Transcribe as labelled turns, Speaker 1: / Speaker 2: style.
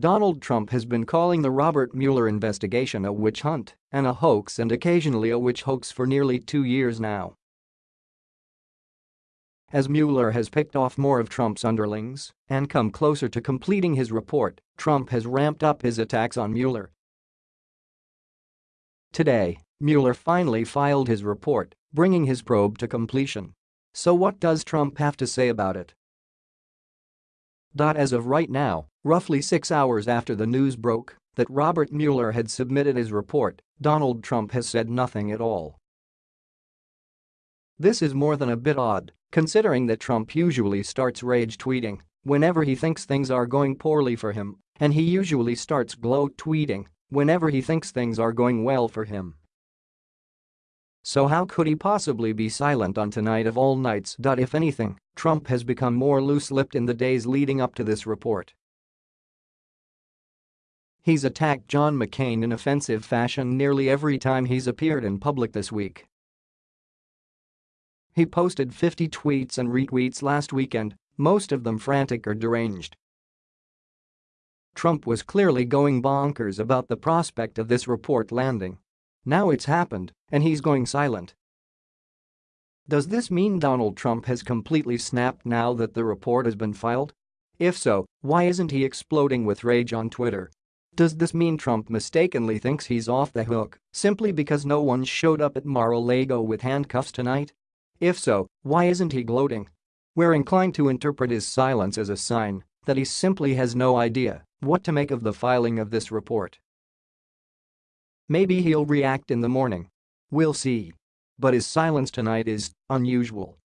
Speaker 1: Donald Trump has been calling the Robert Mueller investigation a witch hunt and a hoax and occasionally a witch hoax for nearly two years now. As Mueller has picked off more of Trump's underlings and come closer to completing his report, Trump has ramped up his attacks on Mueller. Today, Mueller finally filed his report, bringing his probe to completion. So what does Trump have to say about it? As of right now, roughly six hours after the news broke that Robert Mueller had submitted his report, Donald Trump has said nothing at all. This is more than a bit odd, considering that Trump usually starts rage tweeting whenever he thinks things are going poorly for him, and he usually starts gloat tweeting whenever he thinks things are going well for him. So how could he possibly be silent on tonight of all nights? If anything, Trump has become more loose-lipped in the days leading up to this report. He's attacked John McCain in offensive fashion nearly every time he's appeared in public this week. He posted 50 tweets and retweets last weekend, most of them frantic or deranged. Trump was clearly going bonkers about the prospect of this report landing. Now it's happened, and he's going silent. Does this mean Donald Trump has completely snapped now that the report has been filed? If so, why isn't he exploding with rage on Twitter? Does this mean Trump mistakenly thinks he's off the hook simply because no one showed up at Mar-a-Lago with handcuffs tonight? If so, why isn't he gloating? We're inclined to interpret his silence as a sign that he simply has no idea what to make of the filing of this report. Maybe he'll react in the morning. We'll see. But his silence tonight is unusual.